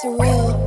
surreal.